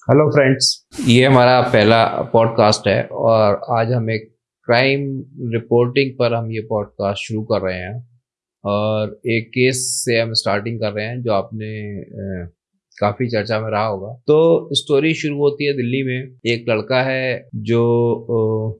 Hello friends ये हमारा पहला पॉडकास्ट है और आज हम एक क्राइम रिपोर्टिंग पर हम ये पॉडकास्ट शुरू कर रहे हैं और एक केस से हम स्टार्टिंग कर रहे हैं जो आपने काफ़ी चर्चा में रहा होगा। तो स्टोरी शुरू होती है दिल्ली में। एक लड़का है जो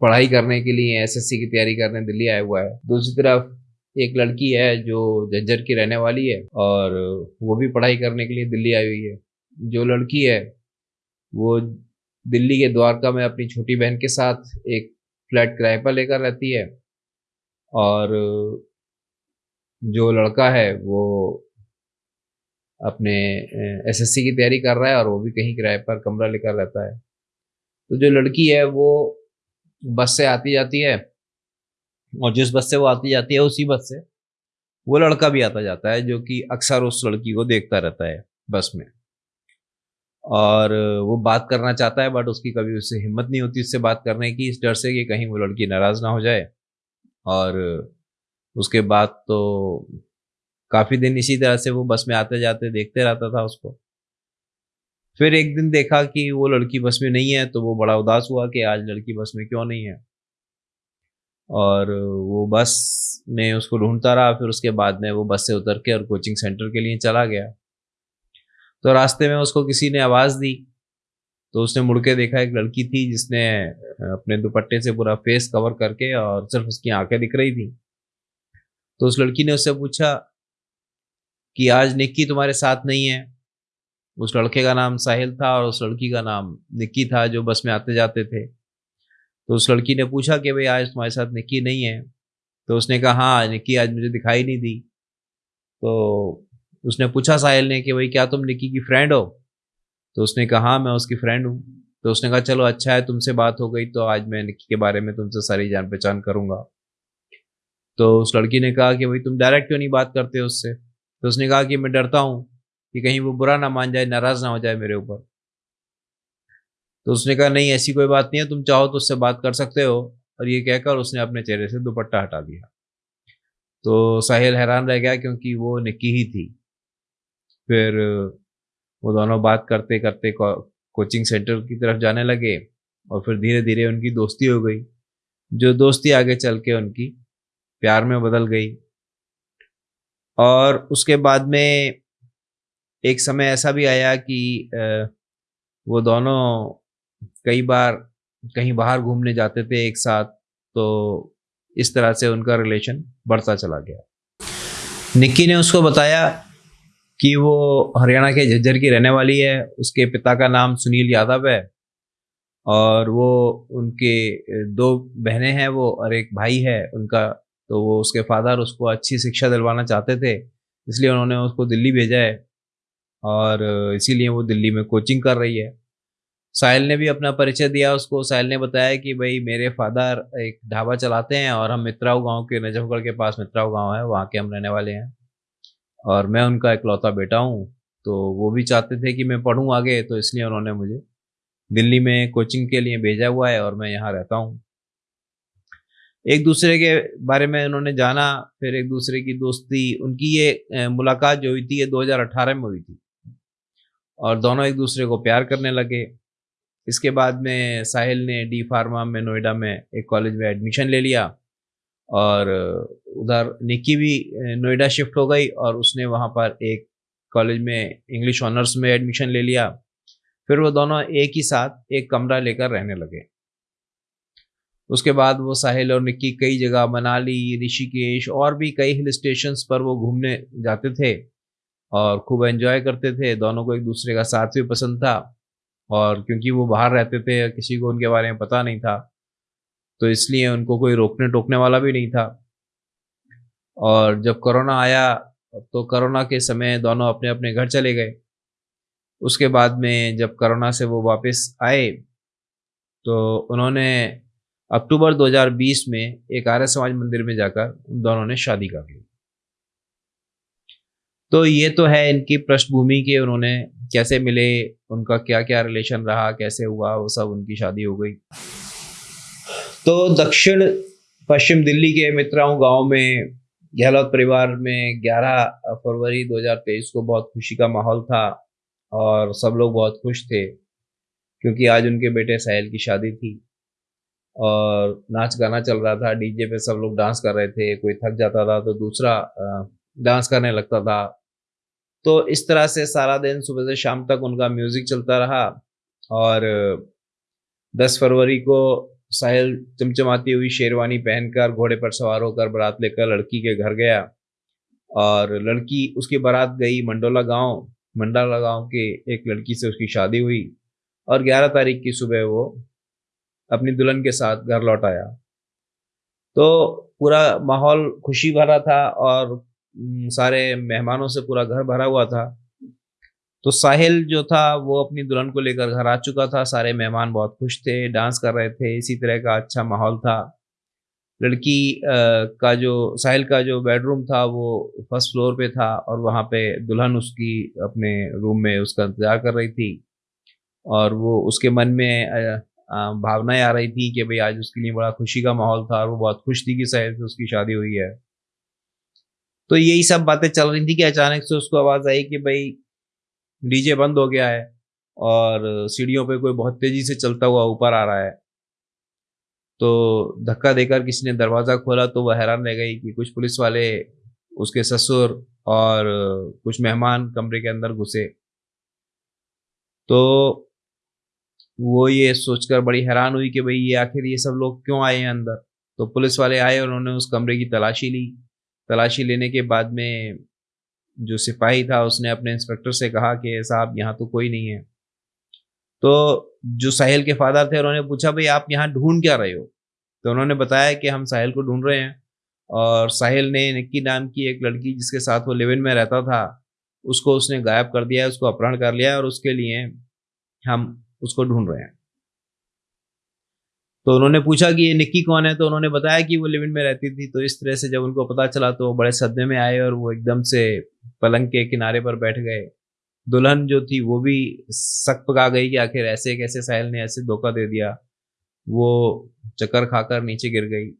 पढ़ाई करने के लिए एसएससी की तैयारी करने दिल्ली आया हुआ है। दूसरी तरफ़ एक लड़की है जो झज्जर की रहने वाली है और वो भी पढ़ाई करने के लिए दिल्ली आई हुई है। जो लड़की है वो दिल्ली के द्वारका में अपनी छोटी बहन के साथ एक फ्लैट किराए पर लेकर रहती है। और जो लड़का है, वो अपने एसएससी की तैयारी कर रहा है और वो भी कहीं किराए पर कमरा लेकर रहता है। तो जो लड़की है, वो बस से आती जाती है और जिस बस से वो आती जाती है, उसी बस से वो लड़का भी आता जाता है, जो कि अक्सर उस लड़की को देखता रहता है बस में। और वो बात करना चाहता है बट उसकी कभी उससे हिम्मत नहीं होती उससे बात करने की। इस डर से कि कहीं वो लड़की नाराज़ ना हो जाए। और उसके बाद तो काफ़ी दिन इसी तरह से वो बस में आते जाते देखते रहता था उसको। फिर एक दिन देखा कि वो लड़की बस में नहीं है तो वो बड़ा उदास हुआ कि आज लड़की बस में क्यों नहीं है। और वो बस में उसको ढूंढता रहा, फिर उसके बाद में वो बस से उतर के और कोचिंग सेंटर के लिए चला गया। तो रास्ते में उसको किसी ने आवाज़ दी तो उसने मुड़ के देखा एक लड़की थी जिसने अपने दुपट्टे से पूरा फेस कवर करके और सिर्फ़ उसकी आँखें दिख रही थी। तो उस लड़की ने उससे पूछा कि आज निक्की तुम्हारे साथ नहीं है। उस लड़के का नाम साहिल था और उस लड़की का नाम निक्की था जो बस में आते जाते थे। तो उस लड़की ने पूछा कि भाई आज तुम्हारे साथ निक्की नहीं है। तो उसने कहा हाँ निक्की आज मुझे दिखाई नहीं दी। तो उसने पूछा साहिल ने कि भाई, क्या तुम निक्की की फ्रेंड हो? तो उसने कहा हाँ मैं उसकी फ्रेंड हूँ। तो उसने कहा, चलो अच्छा है, तुमसे बात हो गई तो आज मैं निक्की के बारे में तुमसे सारी जान पहचान करूँगा। तो उस लड़की ने कहा कि भाई, तुम डायरेक्ट क्यों नहीं बात करते उससे? तो उसने कहा कि, मैं डरता हूँ कि कहीं वो बुरा ना मान जाए, नाराज़ ना हो जाए मेरे ऊपर। तो उसने कहा, नहीं, ऐसी कोई बात नहीं है, तुम चाहो तो उससे बात कर सकते हो। और ये कहकर उसने अपने चेहरे से दुपट्टा हटा दिया। तो साहिल हैरान रह गया क्योंकि वो निक्की ही थी। फिर वो दोनों बात करते करते कोचिंग सेंटर की तरफ़ जाने लगे और फिर धीरे धीरे उनकी दोस्ती हो गई। जो दोस्ती आगे चल के उनकी प्यार में बदल गई। और उसके बाद में एक समय ऐसा भी आया कि वो दोनों कई बार कहीं बाहर घूमने जाते थे एक साथ तो इस तरह से उनका रिलेशन बढ़ता चला गया। निक्की ने उसको बताया कि वो हरियाणा के झज्जर की रहने वाली है, उसके पिता का नाम सुनील यादव है और वो उनके दो बहनें हैं वो और एक भाई है उनका तो वो उसके फादर उसको अच्छी शिक्षा दिलवाना चाहते थे, इसलिए उन्होंने उसको दिल्ली भेजा है और इसीलिए वो दिल्ली में कोचिंग कर रही है। साहिल ने भी अपना परिचय दिया उसको, साहिल ने बताया कि भाई मेरे फादर एक ढाबा चलाते हैं और हम मित्राऊ गाँव के, नजफगढ़ के पास मित्राऊ गाँव है, वहाँ के हम रहने वाले हैं। और मैं उनका इकलौता बेटा हूँ तो वो भी चाहते थे कि मैं पढ़ूँ आगे तो इसलिए उन्होंने मुझे दिल्ली में कोचिंग के लिए भेजा हुआ है और मैं यहाँ रहता हूँ। एक दूसरे के बारे में उन्होंने जाना, फिर एक दूसरे की दोस्ती, उनकी ये मुलाकात जो हुई थी ये 2018 में हुई थी। और दोनों एक दूसरे को प्यार करने लगे। इसके बाद में साहिल ने डी फार्मा में नोएडा में एक कॉलेज में एडमिशन ले लिया। और उधर निक्की भी नोएडा शिफ्ट हो गई और उसने वहाँ पर एक कॉलेज में इंग्लिश ऑनर्स में एडमिशन ले लिया। फिर वो दोनों एक ही साथ एक कमरा लेकर रहने लगे। उसके बाद वो साहिल और निक्की कई जगह मनाली, ऋषिकेश और भी कई हिल स्टेशन पर वो घूमने जाते थे और खूब एंजॉय करते थे। दोनों को एक दूसरे का साथ भी पसंद था और क्योंकि वो बाहर रहते थे, किसी को उनके बारे में पता नहीं था तो इसलिए उनको कोई रोकने टोकने वाला भी नहीं था। और जब कोरोना आया तो कोरोना के समय दोनों अपने अपने घर चले गए। उसके बाद में जब कोरोना से वो वापस आए तो उन्होंने अक्टूबर 2020 में एक आर्य समाज मंदिर में जाकर उन दोनों ने शादी कर ली। तो ये तो है इनकी पृष्ठभूमि के उन्होंने कैसे मिले, उनका क्या क्या रिलेशन रहा, कैसे हुआ, वो सब उनकी शादी हो गई। तो दक्षिण पश्चिम दिल्ली के मित्राओं गाँव में, गहलोत परिवार में 11 फरवरी 2023 को बहुत खुशी का माहौल था और सब लोग बहुत खुश थे क्योंकि आज उनके बेटे साहिल की शादी थी और नाच गाना चल रहा था, डीजे पे सब लोग डांस कर रहे थे, कोई थक जाता था तो दूसरा डांस करने लगता था। तो इस तरह से सारा दिन सुबह से शाम तक उनका म्यूज़िक चलता रहा और 10 फरवरी को साहिल चमचमाती हुई शेरवानी पहनकर, घोड़े पर सवार होकर बारात लेकर लड़की के घर गया और लड़की उसकी बारात गई मंडोला गाँव। मंडोला गाँव के एक लड़की से उसकी शादी हुई और 11 तारीख की सुबह वो अपनी दुल्हन के साथ घर लौट आया। तो पूरा माहौल खुशी भरा था और सारे मेहमानों से पूरा घर भरा हुआ था। तो साहिल जो था, वो अपनी दुल्हन को लेकर घर आ चुका था। सारे मेहमान बहुत खुश थे, डांस कर रहे थे, इसी तरह का अच्छा माहौल था। लड़की का जो, साहिल का जो बेडरूम था, वो फ़र्स्ट फ्लोर पे था और वहाँ पे दुल्हन उसकी अपने रूम में उसका इंतज़ार कर रही थी और वो उसके मन में भावनाएँ आ रही थी कि भाई आज उसके लिए बड़ा खुशी का माहौल था और वो बहुत खुश थी कि साहिल से उसकी शादी हुई है। तो यही सब बातें चल रही थी कि अचानक से उसको आवाज़ आई कि भाई डीजे बंद हो गया है और सीढ़ियों पे कोई बहुत तेज़ी से चलता हुआ ऊपर आ रहा है। तो धक्का देकर किसी ने दरवाज़ा खोला तो वह हैरान रह गई कि कुछ पुलिस वाले उसके ससुर और कुछ मेहमान कमरे के अंदर घुसे। तो वो ये सोचकर बड़ी हैरान हुई कि भाई ये आखिर ये सब लोग क्यों आए हैं अंदर? तो पुलिस वाले आए उन्होंने उस कमरे की तलाशी ली। तलाशी लेने के बाद में जो सिपाही था, उसने अपने इंस्पेक्टर से कहा कि साहब, यहाँ तो कोई नहीं है। तो जो साहिल के फादर थे, उन्होंने पूछा, भाई, आप यहाँ ढूंढ क्या रहे हो? तो उन्होंने बताया कि हम साहिल को ढूंढ रहे हैं और साहिल ने निक्की नाम की एक लड़की जिसके साथ वो लिविन में रहता था, उसको उसने गायब कर दिया उसको अपहरण कर लिया और उसके लिए हम उसको ढूंढ रहे हैं। तो उन्होंने पूछा कि, ये निक्की कौन है? तो उन्होंने बताया कि वो लिविन में रहती थी तो इस तरह से जब उनको पता चला तो वो बड़े सदमे में आए और वो एकदम से पलंग के किनारे पर बैठ गए। दुल्हन जो थी, वो भी सक पका गई कि आखिर ऐसे कैसे साहिल ने ऐसे धोखा दे दिया। वो चक्कर खाकर नीचे गिर गई।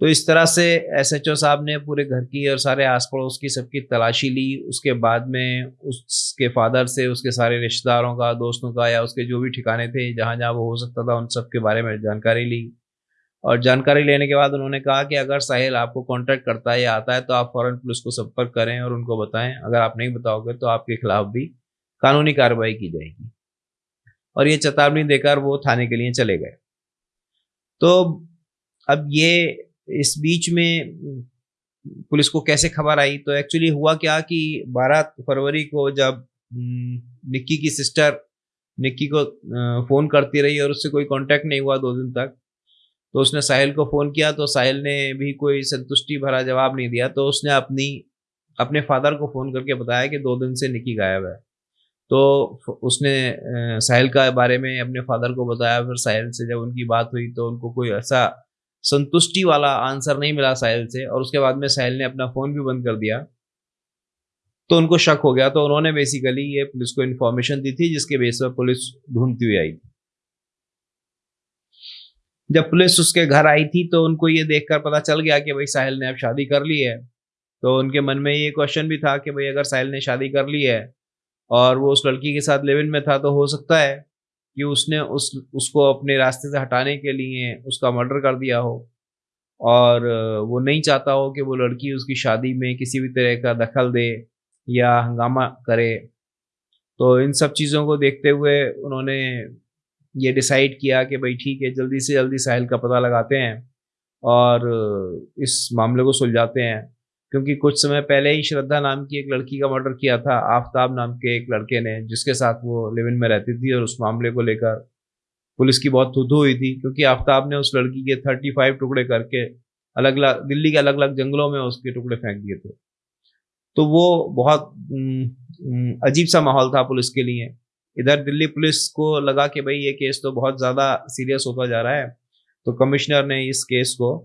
तो इस तरह से एस एच ओ साहब ने पूरे घर की और सारे आस पड़ोस की सबकी तलाशी ली। उसके बाद में उसके फादर से, उसके सारे रिश्तेदारों का, दोस्तों का या उसके जो भी ठिकाने थे जहाँ जहाँ वो हो सकता था, उन सब के बारे में जानकारी ली। और जानकारी लेने के बाद उन्होंने कहा कि अगर साहिल आपको कॉन्टैक्ट करता है या आता है तो आप फ़ौरन पुलिस को संपर्क करें और उनको बताएँ। अगर आप नहीं बताओगे तो आपके खिलाफ भी कानूनी कार्रवाई की जाएगी। और ये चेतावनी देकर वो थाने के लिए चले गए। तो अब ये इस बीच में पुलिस को कैसे खबर आई? तो एक्चुअली हुआ क्या कि 12 फरवरी को जब निक्की की सिस्टर निक्की को फ़ोन करती रही और उससे कोई कांटेक्ट नहीं हुआ दो दिन तक तो उसने साहिल को फ़ोन किया तो साहिल ने भी कोई संतुष्टि भरा जवाब नहीं दिया तो उसने अपनी, अपने फादर को फ़ोन करके बताया कि दो दिन से निकी गायब है। तो उसने साहिल का बारे में अपने फादर को बताया, फिर साहिल से जब उनकी बात हुई तो उनको कोई ऐसा संतुष्टि वाला आंसर नहीं मिला साहिल से, और उसके बाद में साहिल ने अपना फ़ोन भी बंद कर दिया। तो उनको शक हो गया तो उन्होंने बेसिकली ये पुलिस को इन्फॉर्मेशन दी थी, जिसके बेस पर पुलिस ढूंढती हुई आई। जब पुलिस उसके घर आई थी तो उनको ये देखकर पता चल गया कि भाई साहिल ने अब शादी कर ली है। तो उनके मन में ये क्वेश्चन भी था कि भाई अगर साहिल ने शादी कर ली है और वो उस लड़की के साथ लिविन में था तो हो सकता है कि उसने उस, उसको अपने रास्ते से हटाने के लिए उसका मर्डर कर दिया हो। और वो नहीं चाहता हो कि वो लड़की उसकी शादी में किसी भी तरह का दखल दे या हंगामा करे। तो इन सब चीज़ों को देखते हुए उन्होंने ये डिसाइड किया कि भाई ठीक है, जल्दी से जल्दी साहिल का पता लगाते हैं और इस मामले को सुलझाते हैं। क्योंकि कुछ समय पहले ही श्रद्धा नाम की एक लड़की का मर्डर किया था, आफ्ताब नाम के एक लड़के ने, जिसके साथ वो लिविन में रहती थी और उस मामले को लेकर पुलिस की बहुत थुथु हुई थी। क्योंकि आफ्ताब ने उस लड़की के थर्टी फाइव टुकड़े करके अलग अलग दिल्ली के अलग अलग जंगलों में उसके टुकड़े फेंक दिए थे। तो वो बहुत अजीब सा माहौल था पुलिस के लिए। इधर दिल्ली पुलिस को लगा कि भाई ये केस तो बहुत ज़्यादा सीरियस होता जा रहा है। तो कमिश्नर ने इस केस को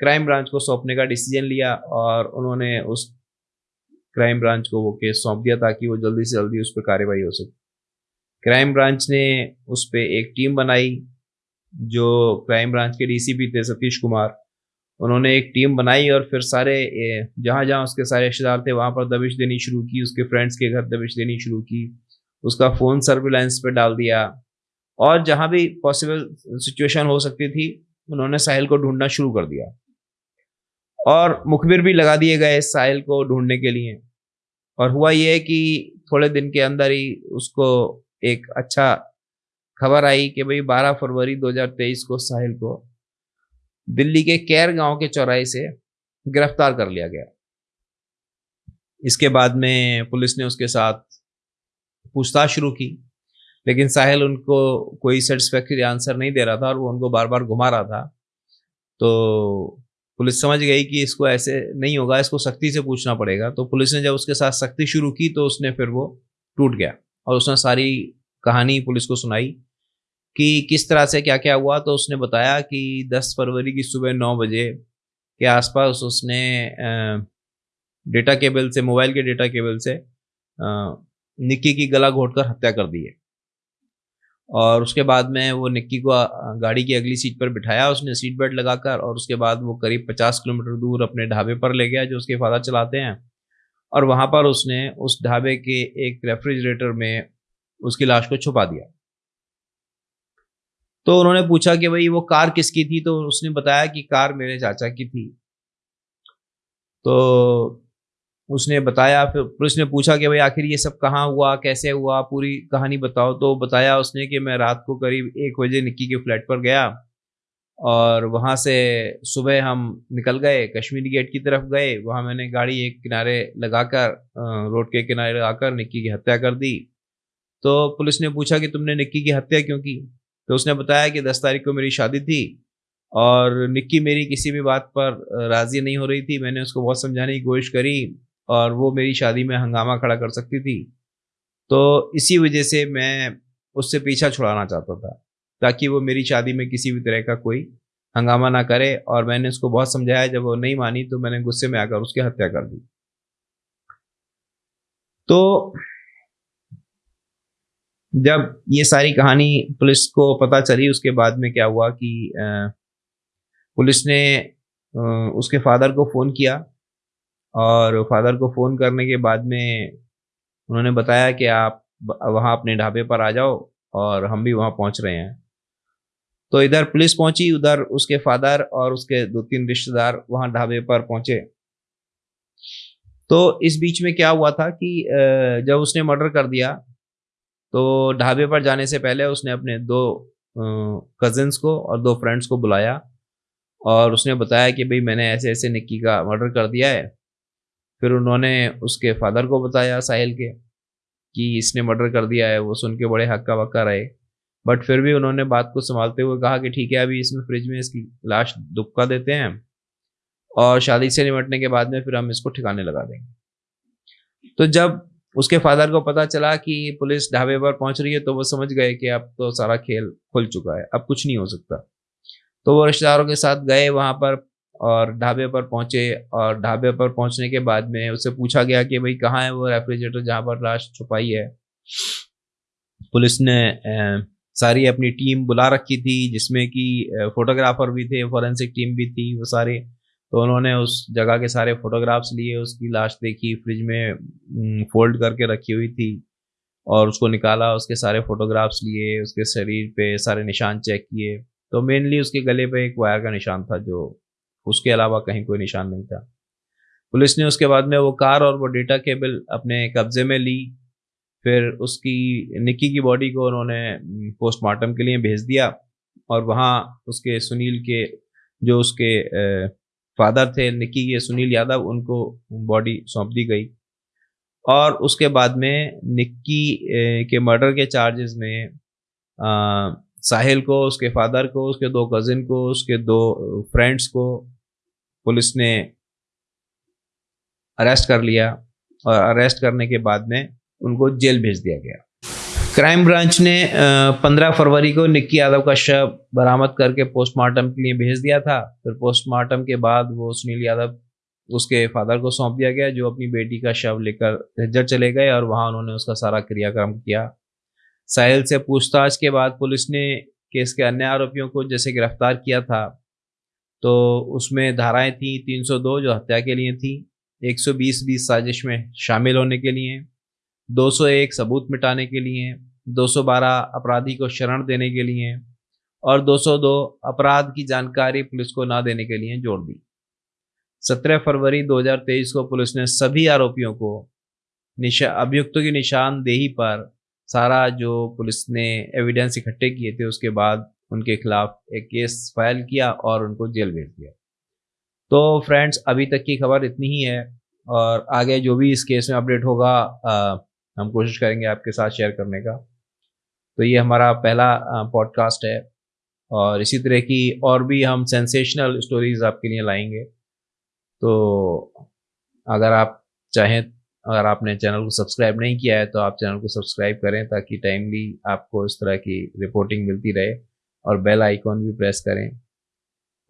क्राइम ब्रांच को सौंपने का डिसीज़न लिया और उन्होंने उस क्राइम ब्रांच को वो केस सौंप दिया ताकि वो जल्दी से जल्दी उस पर कार्रवाई हो सके। क्राइम ब्रांच ने उस पर एक टीम बनाई जो क्राइम ब्रांच के डीसीपी थे, सतीश कुमार। उन्होंने एक टीम बनाई और फिर सारे जहाँ जहाँ उसके सारे रिश्तेदार थे, वहाँ पर दबिश देनी शुरू की, उसके फ्रेंड्स के घर दबिश देनी शुरू की। उसका फ़ोन सर्विलांस पे डाल दिया। और जहाँ भी पॉसिबल सिचुएशन हो सकती थी, उन्होंने साहिल को ढूंढना शुरू कर दिया। और मुखबिर भी लगा दिए गए साहिल को ढूँढने के लिए। और हुआ ये कि थोड़े दिन के अंदर ही उसको एक अच्छा खबर आई कि भाई 12 फरवरी 2023 को साहिल को दिल्ली के कैर गाँव के चौराहे से गिरफ़्तार कर लिया गया। इसके बाद में पुलिस ने उसके साथ पूछताछ शुरू की, लेकिन साहिल उनको कोई सेटिस्फैक्ट्री आंसर नहीं दे रहा था और वो उनको बार बार घुमा रहा था। तो पुलिस समझ गई कि इसको ऐसे नहीं होगा, इसको सख्ती से पूछना पड़ेगा। तो पुलिस ने जब उसके साथ सख्ती शुरू की तो उसने फिर वो टूट गया और उसने सारी कहानी पुलिस को सुनाई कि किस तरह से क्या क्या हुआ। तो उसने बताया कि 10 फरवरी की सुबह नौ बजे के आसपास उसने डेटा केबल से, मोबाइल के डेटा केबल से निक्की की गला घोटकर हत्या कर दी है। और उसके बाद में वो निक्की को गाड़ी की अगली सीट पर बिठाया, उसने सीट बेल्ट लगाकर, और उसके बाद वो करीब पचास किलोमीटर दूर अपने ढाबे पर ले गया, जो उसके फादर चलाते हैं। और वहाँ पर उसने उस ढाबे के एक रेफ्रिजरेटर में उसकी लाश को छुपा दिया। तो उन्होंने पूछा कि भाई, वो कार किसकी थी? तो उसने बताया कि कार मेरे चाचा की थी। तो उसने बताया, फिर पुलिस ने पूछा कि भाई आखिर ये सब कहाँ हुआ, कैसे हुआ, पूरी कहानी बताओ। तो बताया उसने कि मैं रात को करीब एक बजे निक्की के फ्लैट पर गया और वहाँ से सुबह हम निकल गए, कश्मीरी गेट की तरफ़ गए। वहाँ मैंने गाड़ी एक किनारे लगाकर रोड के किनारे लगाकर निक्की की हत्या कर दी। तो पुलिस ने पूछा कि तुमने निक्की की हत्या क्यों की? तो उसने बताया कि दस तारीख को मेरी शादी थी और निक्की मेरी किसी भी बात पर राज़ी नहीं हो रही थी। मैंने उसको बहुत समझाने की कोशिश करी। और वो मेरी शादी में हंगामा खड़ा कर सकती थी। तो इसी वजह से मैं उससे पीछा छुड़ाना चाहता था, ताकि वो मेरी शादी में किसी भी तरह का कोई हंगामा ना करे और मैंने उसको बहुत समझाया, जब वो नहीं मानी तो मैंने गुस्से में आकर उसकी हत्या कर दी। तो जब ये सारी कहानी पुलिस को पता चली, उसके बाद में क्या हुआ कि पुलिस ने उसके फादर को फ़ोन किया और फादर को फ़ोन करने के बाद में उन्होंने बताया कि आप वहाँ अपने ढाबे पर आ जाओ और हम भी वहाँ पहुँच रहे हैं। तो इधर पुलिस पहुँची, उधर उसके फादर और उसके दो तीन रिश्तेदार वहाँ ढाबे पर पहुँचे। तो इस बीच में क्या हुआ था कि जब उसने मर्डर कर दिया तो ढाबे पर जाने से पहले उसने अपने दो कजिन्स को और दो फ्रेंड्स को बुलाया और उसने बताया कि, भाई, मैंने ऐसे ऐसे निक्की का मर्डर कर दिया है। फिर उन्होंने उसके फादर को बताया साहिल के कि इसने मर्डर कर दिया है, वो सुन के बड़े हक्का वक्का रहे। बट फिर भी उन्होंने बात को संभालते हुए कहा कि ठीक है, अभी इसमें फ्रिज में इसकी लाश दुबका देते हैं और शादी से निपटने के बाद में फिर हम इसको ठिकाने लगा देंगे। तो जब उसके फादर को पता चला कि पुलिस ढाबे पर पहुँच रही है तो वो समझ गए कि अब तो सारा खेल खुल चुका है, अब कुछ नहीं हो सकता। तो वो रिश्तेदारों के साथ गए, वहाँ पर और ढाबे पर पहुँचे और ढाबे पर पहुँचने के बाद में उससे पूछा गया कि भाई, कहाँ है वो रेफ्रिजरेटर जहाँ पर लाश छुपाई है? पुलिस ने सारी अपनी टीम बुला रखी थी, जिसमें कि फोटोग्राफर भी थे, फॉरेंसिक टीम भी थी वो सारे। तो उन्होंने उस जगह के सारे फोटोग्राफ्स लिए, उसकी लाश देखी, फ्रिज में फोल्ड करके रखी हुई थी और उसको निकाला, उसके सारे फोटोग्राफ्स लिए, उसके शरीर पे सारे निशान चेक किए। तो मेनली उसके गले पे एक वायर का निशान था, जो उसके अलावा कहीं कोई निशान नहीं था। पुलिस ने उसके बाद में वो कार और वो डेटा केबल अपने कब्जे में ली, फिर उसकी निक्की की बॉडी को उन्होंने पोस्टमार्टम के लिए भेज दिया और वहाँ उसके सुनील के, जो उसके फादर थे निक्की के सुनील यादव, उनको बॉडी सौंप दी गई। और उसके बाद में निक्की के मर्डर के चार्जेस में साहिल को, उसके फादर को, उसके दो कजिन को, उसके दो फ्रेंड्स को पुलिस ने अरेस्ट कर लिया और अरेस्ट करने के बाद में उनको जेल भेज दिया गया। क्राइम ब्रांच ने 15 फरवरी को निक्की यादव का शव बरामद करके पोस्टमार्टम के लिए भेज दिया था। फिर पोस्टमार्टम के बाद वो सुनील यादव उसके फादर को सौंप दिया गया, जो अपनी बेटी का शव लेकर झज्जर चले गए और वहाँ उन्होंने उसका सारा क्रियाक्रम किया। साहिल से पूछताछ के बाद पुलिस ने केस के अन्य आरोपियों को जैसे गिरफ़्तार किया था तो उसमें धाराएँ थी 302 जो हत्या के लिए थी 120 बीस साजिश में शामिल होने के लिए 201 सबूत मिटाने के लिए 212 अपराधी को शरण देने के लिए और 202 अपराध की जानकारी पुलिस को ना देने के लिए जोड़ दी। 17 फरवरी 2023 को पुलिस ने सभी आरोपियों को निशा, अभियुक्तों की निशानदेही पर सारा जो पुलिस ने एविडेंस इकट्ठे किए थे उसके बाद उनके खिलाफ एक केस फ़ाइल किया और उनको जेल भेज दिया। तो फ्रेंड्स अभी तक की खबर इतनी ही है और आगे जो भी इस केस में अपडेट होगा आ, हम कोशिश करेंगे आपके साथ शेयर करने का। तो ये हमारा पहला पॉडकास्ट है और इसी तरह की और भी हम सेंसेशनल स्टोरीज आपके लिए लाएँगे। तो अगर आप चाहें अगर आपने चैनल को सब्सक्राइब नहीं किया है तो आप चैनल को सब्सक्राइब करें ताकि टाइमली आपको इस तरह की रिपोर्टिंग मिलती रहे और बेल आइकॉन भी प्रेस करें।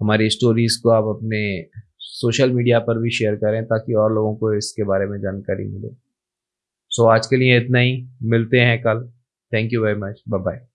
हमारी स्टोरीज़ को आप अपने सोशल मीडिया पर भी शेयर करें ताकि और लोगों को इसके बारे में जानकारी मिले। सो so, आज के लिए इतना ही मिलते हैं कल। Thank you very much bye bye